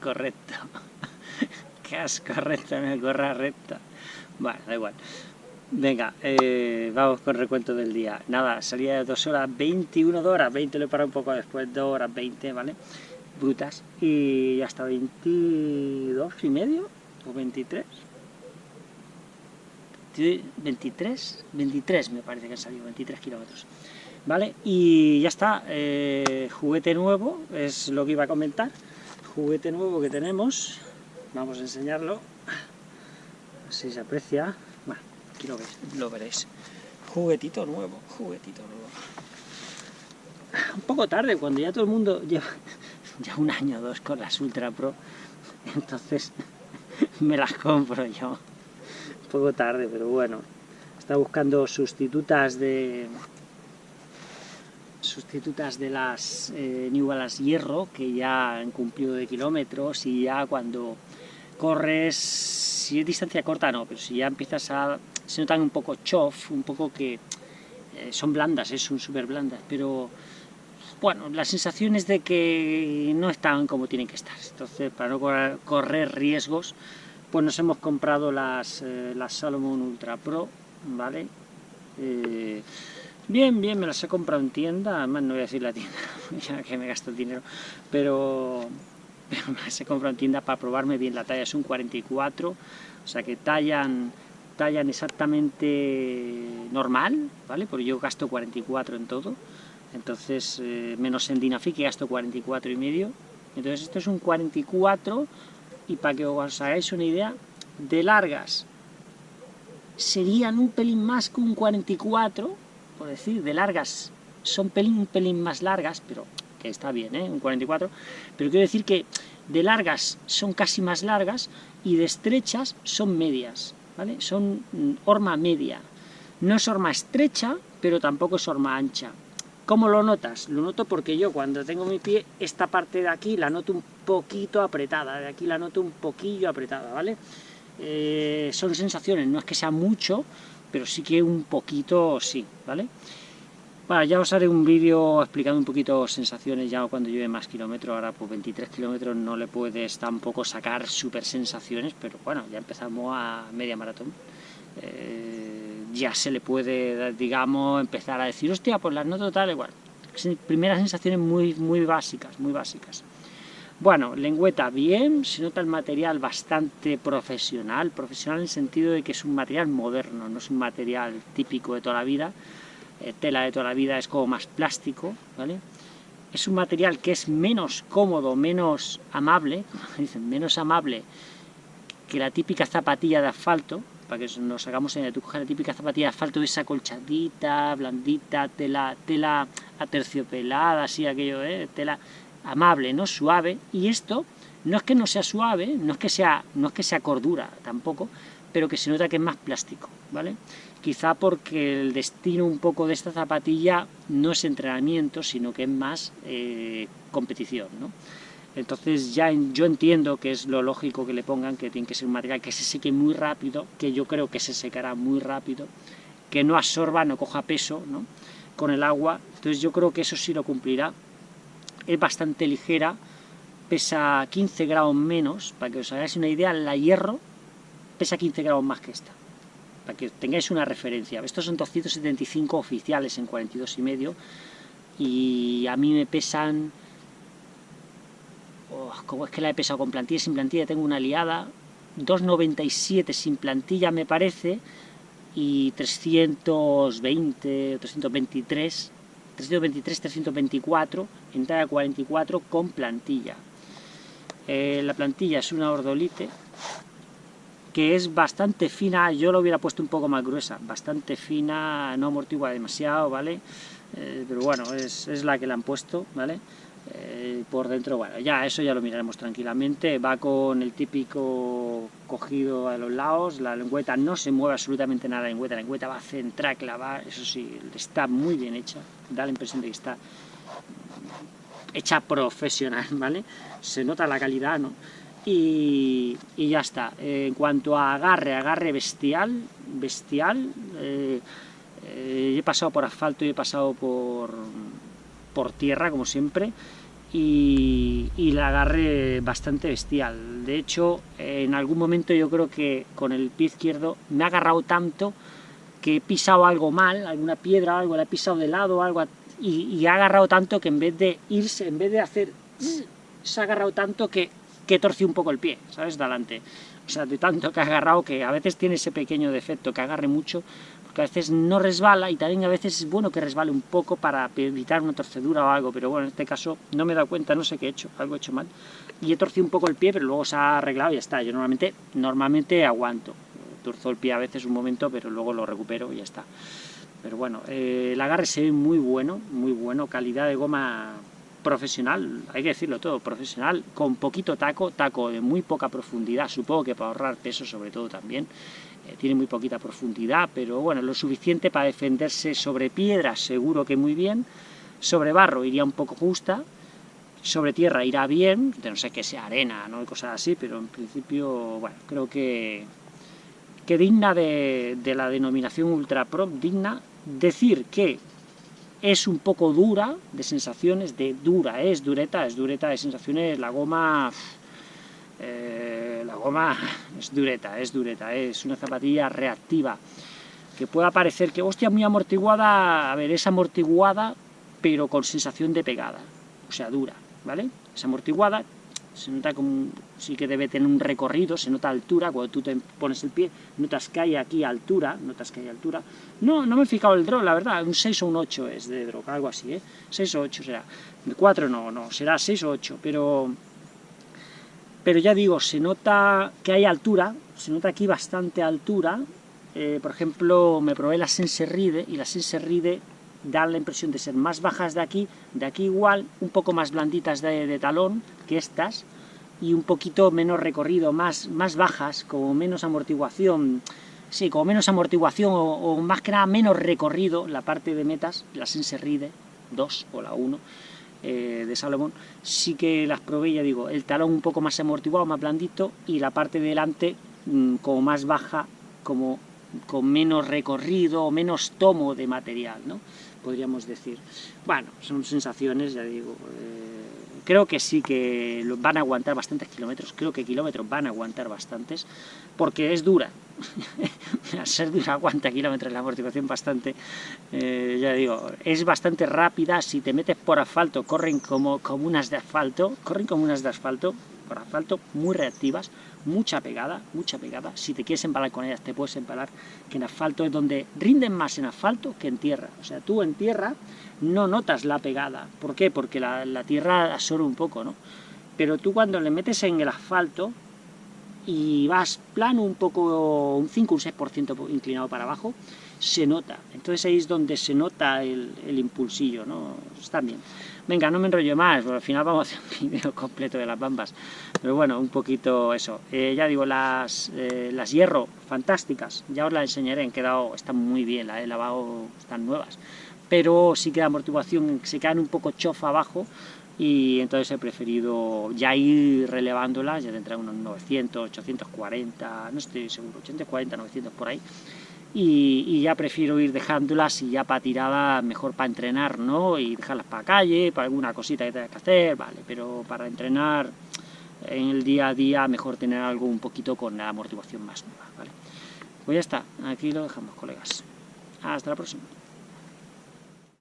casco recto. casco recto, me corra recta. Bueno, da igual. Venga, eh, vamos con el recuento del día. Nada, salía de 2 horas 21 horas, 20 lo he parado un poco después, 2 horas 20, ¿vale? Brutas. Y hasta 22 y medio, o 23. 23, 23 me parece que han salido, 23 kilómetros. ¿Vale? Y ya está, eh, juguete nuevo, es lo que iba a comentar. Juguete nuevo que tenemos, vamos a enseñarlo, si se aprecia. Bueno, aquí lo, lo veréis. Juguetito nuevo, juguetito nuevo. Un poco tarde, cuando ya todo el mundo lleva ya un año o dos con las Ultra Pro, entonces me las compro yo. Un poco tarde, pero bueno. Está buscando sustitutas de sustitutas de las eh, New Balance Hierro, que ya han cumplido de kilómetros y ya cuando corres, si es distancia corta no, pero si ya empiezas a... se notan un poco chof, un poco que eh, son blandas, eh, son súper blandas, pero bueno, la sensación es de que no están como tienen que estar, entonces para no correr riesgos, pues nos hemos comprado las, eh, las Salomon Ultra Pro, ¿vale? Bien, bien, me las he comprado en tienda, además no voy a decir la tienda, ya que me gasto el dinero, pero, me las he comprado en tienda para probarme bien. La talla, es un 44, o sea que tallan, tallan exactamente normal, ¿vale? Porque yo gasto 44 en todo, entonces, eh, menos en Dinafi que gasto 44 y medio, entonces esto es un 44, y para que os hagáis una idea, de largas serían un pelín más que un 44, decir, de largas son pelín, pelín más largas, pero que está bien, ¿eh? un 44, pero quiero decir que de largas son casi más largas y de estrechas son medias, ¿vale? Son mm, horma media. No es horma estrecha, pero tampoco es horma ancha. ¿Cómo lo notas? Lo noto porque yo cuando tengo mi pie, esta parte de aquí la noto un poquito apretada, de aquí la noto un poquillo apretada, ¿vale? Eh, son sensaciones, no es que sea mucho, pero sí que un poquito sí, ¿vale? Bueno, ya os haré un vídeo explicando un poquito sensaciones ya cuando lleve más kilómetros, ahora pues 23 kilómetros no le puedes tampoco sacar super sensaciones, pero bueno, ya empezamos a media maratón. Eh, ya se le puede, digamos, empezar a decir, hostia, pues las noto tal, igual. Primeras sensaciones muy, muy básicas, muy básicas. Bueno, lengüeta bien, se nota el material bastante profesional, profesional en el sentido de que es un material moderno, no es un material típico de toda la vida, eh, tela de toda la vida es como más plástico, ¿vale? Es un material que es menos cómodo, menos amable, dicen, menos amable que la típica zapatilla de asfalto, para que nos hagamos en tú coges la típica zapatilla de asfalto, esa colchadita, blandita, tela, tela aterciopelada, así aquello, ¿eh? tela amable, ¿no? Suave, y esto no es que no sea suave, no es que sea, no es que sea cordura tampoco, pero que se nota que es más plástico, ¿vale? Quizá porque el destino un poco de esta zapatilla no es entrenamiento, sino que es más eh, competición, ¿no? Entonces ya yo entiendo que es lo lógico que le pongan, que tiene que ser un material que se seque muy rápido, que yo creo que se secará muy rápido, que no absorba, no coja peso, ¿no? Con el agua, entonces yo creo que eso sí lo cumplirá, es bastante ligera, pesa 15 grados menos, para que os hagáis una idea, la hierro pesa 15 grados más que esta, para que tengáis una referencia. Estos son 275 oficiales en 42 y medio, y a mí me pesan... Oh, ¿Cómo es que la he pesado con plantilla? Sin plantilla tengo una liada, 2,97 sin plantilla me parece, y 320 o 323 323, 324, entrada 44 con plantilla. Eh, la plantilla es una ordolite que es bastante fina, yo lo hubiera puesto un poco más gruesa, bastante fina, no amortigua demasiado, ¿vale? Eh, pero bueno, es, es, la que le han puesto, ¿vale? Eh, por dentro, bueno, ya eso ya lo miraremos tranquilamente, va con el típico cogido a los lados, la lengüeta no se mueve absolutamente nada la lengüeta, la lengüeta va a centrar, clavar, eso sí, está muy bien hecha, da la impresión de que está hecha profesional, ¿vale? Se nota la calidad, ¿no? Y, y ya está. en cuanto a agarre, agarre bestial, bestial, eh, eh, he pasado por asfalto y he pasado por, por tierra, como siempre, y, y el agarre bastante bestial. De hecho, en algún momento yo creo que con el pie izquierdo me ha agarrado tanto que he pisado algo mal, alguna piedra algo, la he pisado de lado algo, y, ha agarrado tanto que en vez de irse, en vez de hacer... se ha agarrado tanto que, que torció un poco el pie, ¿sabes? De adelante. O sea, de tanto que ha agarrado, que a veces tiene ese pequeño defecto, que agarre mucho, porque a veces no resbala, y también a veces es bueno que resbale un poco para evitar una torcedura o algo, pero bueno, en este caso no me he dado cuenta, no sé qué he hecho, algo he hecho mal, y he torcido un poco el pie, pero luego se ha arreglado y ya está, yo normalmente, normalmente aguanto, torzo el pie a veces un momento, pero luego lo recupero y ya está. Pero bueno, eh, el agarre se ve muy bueno, muy bueno, calidad de goma profesional, hay que decirlo todo, profesional, con poquito taco, taco de muy poca profundidad, supongo que para ahorrar peso sobre todo también, eh, tiene muy poquita profundidad, pero bueno, lo suficiente para defenderse sobre piedras, seguro que muy bien, sobre barro iría un poco justa, sobre tierra irá bien, no sé que sea arena, ¿no? cosas así, pero en principio, bueno, creo que, que digna de, de la denominación Ultra Pro, digna decir que es un poco dura de sensaciones, de dura, es dureta, es dureta de sensaciones, la goma... Eh, la goma es dureta, es dureta, es una zapatilla reactiva, que pueda parecer que, hostia, muy amortiguada, a ver, es amortiguada, pero con sensación de pegada, o sea, dura, ¿vale? Es amortiguada, se nota como, sí que debe tener un recorrido, se nota altura, cuando tú te pones el pie, notas que hay aquí altura, notas que hay altura. No, no me he fijado el drop, la verdad, un 6 o un 8 es de drop, algo así, ¿eh? 6 o 8 será. De 4 no, no, será 6 o 8, pero... Pero ya digo, se nota que hay altura, se nota aquí bastante altura, eh, por ejemplo, me probé la Senserride, y la Senserride dan la impresión de ser más bajas de aquí, de aquí igual, un poco más blanditas de, talón que estas, y un poquito menos recorrido, más, más bajas, como menos amortiguación, sí, como menos amortiguación, o, más que nada menos recorrido, la parte de metas, la Senserride 2 o la 1, eh, de Salomón, sí que las probé, ya digo, el talón un poco más amortiguado, más blandito, y la parte de delante mm, como más baja, como con menos recorrido, o menos tomo de material, ¿no? podríamos decir. Bueno, son sensaciones, ya digo, eh, creo que sí que van a aguantar bastantes kilómetros, creo que kilómetros van a aguantar bastantes, porque es dura, al ser dura aguanta kilómetros la amortiguación bastante, eh, ya digo, es bastante rápida, si te metes por asfalto, corren como comunas de asfalto, corren como unas de asfalto, por asfalto, muy reactivas, mucha pegada, mucha pegada. Si te quieres empalar con ellas, te puedes empalar, que en asfalto es donde rinden más en asfalto que en tierra. O sea, tú en tierra no notas la pegada. ¿Por qué? Porque la, la tierra absorbe un poco, ¿no? Pero tú cuando le metes en el asfalto y vas plano un poco, un 5, un 6% inclinado para abajo, se nota. Entonces ahí es donde se nota el, impulsillo, ¿no? Está bien. Venga, no me enrollo más, al final vamos a hacer un vídeo completo de las bambas. Pero bueno, un poquito eso. Eh, ya digo, las, eh, las hierro, fantásticas. Ya os las enseñaré, han quedado, están muy bien, las he lavado, están nuevas. Pero sí que la amortiguación, se quedan un poco chofa abajo, y entonces he preferido ya ir relevándolas, ya tendrán unos 900, 840, no estoy seguro, 840, 900 por ahí, y, ya prefiero ir dejándolas y ya para tirada mejor para entrenar, ¿no? Y dejarlas para calle, para alguna cosita que tengas que hacer, vale, pero para entrenar en el día a día mejor tener algo un poquito con la amortiguación más nueva, ¿vale? Pues ya está, aquí lo dejamos, colegas. Hasta la próxima.